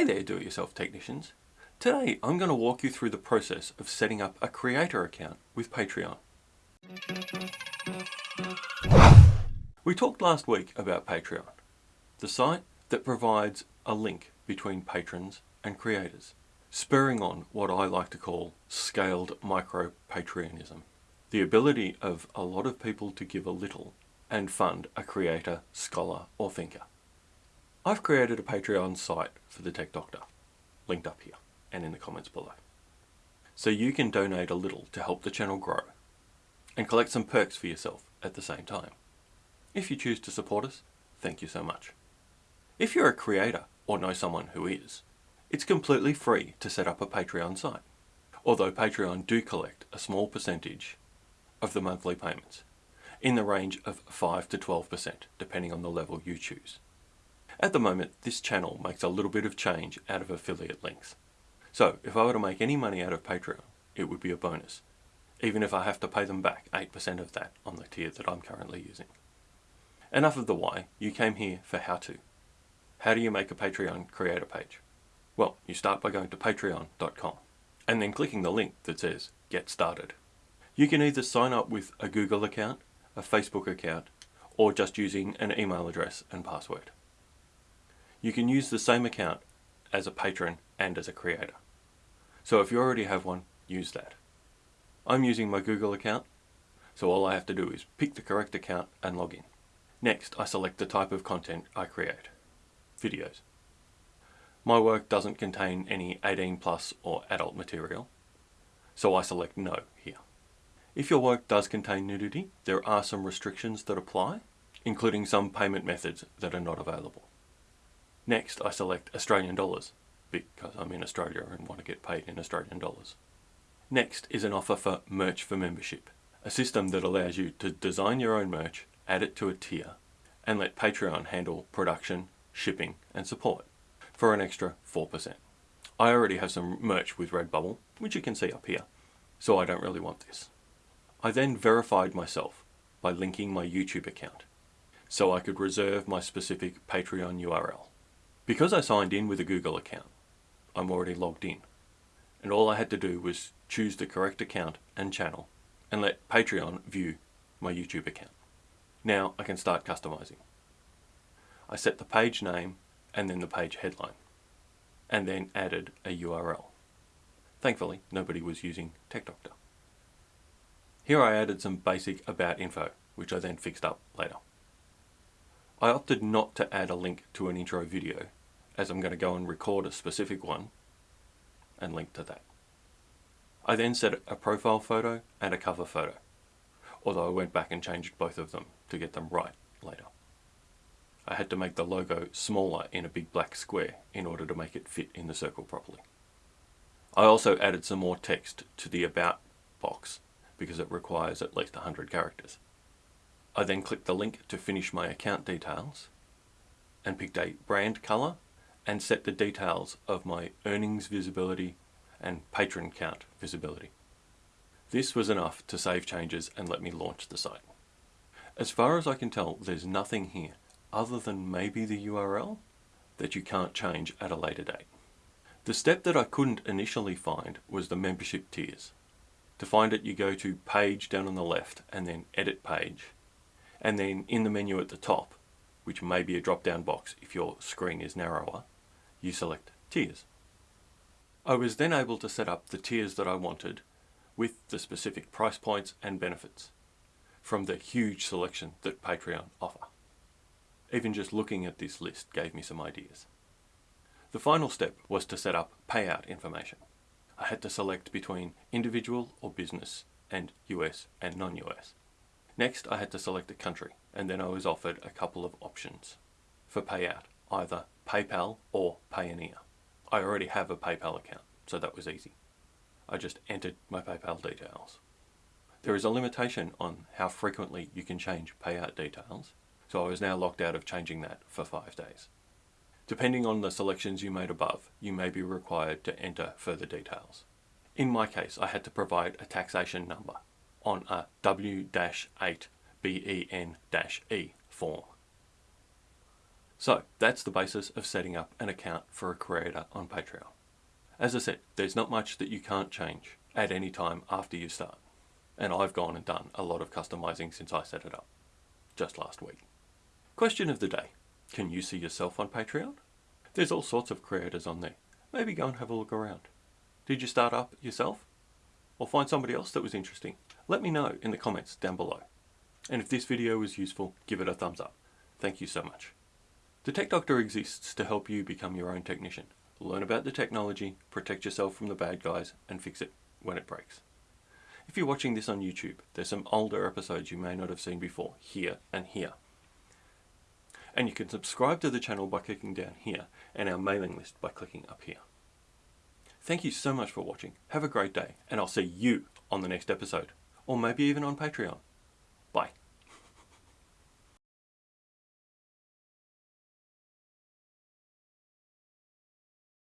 Hey there do-it-yourself technicians. Today I'm going to walk you through the process of setting up a creator account with Patreon. We talked last week about Patreon, the site that provides a link between patrons and creators, spurring on what I like to call scaled micro-Patreonism. The ability of a lot of people to give a little and fund a creator, scholar or thinker. I've created a Patreon site for the Tech Doctor, linked up here and in the comments below. So you can donate a little to help the channel grow and collect some perks for yourself at the same time. If you choose to support us, thank you so much. If you're a creator or know someone who is, it's completely free to set up a Patreon site, although Patreon do collect a small percentage of the monthly payments, in the range of 5 to 12% depending on the level you choose. At the moment, this channel makes a little bit of change out of affiliate links. So if I were to make any money out of Patreon, it would be a bonus, even if I have to pay them back 8% of that on the tier that I'm currently using. Enough of the why, you came here for how to. How do you make a Patreon creator page? Well, you start by going to patreon.com and then clicking the link that says get started. You can either sign up with a Google account, a Facebook account, or just using an email address and password. You can use the same account as a patron and as a creator. So if you already have one, use that. I'm using my Google account, so all I have to do is pick the correct account and log in. Next, I select the type of content I create. Videos. My work doesn't contain any 18 plus or adult material, so I select no here. If your work does contain nudity, there are some restrictions that apply, including some payment methods that are not available. Next, I select Australian dollars because I'm in Australia and want to get paid in Australian dollars. Next is an offer for Merch for Membership, a system that allows you to design your own merch, add it to a tier, and let Patreon handle production, shipping, and support for an extra 4%. I already have some merch with Redbubble, which you can see up here, so I don't really want this. I then verified myself by linking my YouTube account, so I could reserve my specific Patreon URL. Because I signed in with a Google account, I'm already logged in. And all I had to do was choose the correct account and channel and let Patreon view my YouTube account. Now I can start customizing. I set the page name and then the page headline and then added a URL. Thankfully, nobody was using TechDoctor. Here I added some basic about info, which I then fixed up later. I opted not to add a link to an intro video as I'm going to go and record a specific one and link to that. I then set a profile photo and a cover photo, although I went back and changed both of them to get them right later. I had to make the logo smaller in a big black square in order to make it fit in the circle properly. I also added some more text to the About box because it requires at least 100 characters. I then clicked the link to finish my account details and picked a brand colour and set the details of my earnings visibility and patron count visibility. This was enough to save changes and let me launch the site. As far as I can tell, there's nothing here other than maybe the URL that you can't change at a later date. The step that I couldn't initially find was the membership tiers. To find it, you go to page down on the left and then edit page. And then in the menu at the top, which may be a drop down box if your screen is narrower, you select tiers. I was then able to set up the tiers that I wanted with the specific price points and benefits from the huge selection that Patreon offer. Even just looking at this list gave me some ideas. The final step was to set up payout information. I had to select between individual or business and US and non-US. Next I had to select a country and then I was offered a couple of options for payout, either PayPal or Payoneer. I already have a PayPal account, so that was easy. I just entered my PayPal details. There is a limitation on how frequently you can change payout details, so I was now locked out of changing that for five days. Depending on the selections you made above, you may be required to enter further details. In my case, I had to provide a taxation number on a W-8 BEN-E form. So that's the basis of setting up an account for a creator on Patreon. As I said, there's not much that you can't change at any time after you start. And I've gone and done a lot of customizing since I set it up, just last week. Question of the day. Can you see yourself on Patreon? There's all sorts of creators on there. Maybe go and have a look around. Did you start up yourself? Or find somebody else that was interesting? Let me know in the comments down below. And if this video was useful, give it a thumbs up. Thank you so much. The Tech Doctor exists to help you become your own technician. Learn about the technology, protect yourself from the bad guys, and fix it when it breaks. If you're watching this on YouTube, there's some older episodes you may not have seen before, here and here. And you can subscribe to the channel by clicking down here, and our mailing list by clicking up here. Thank you so much for watching, have a great day, and I'll see you on the next episode, or maybe even on Patreon.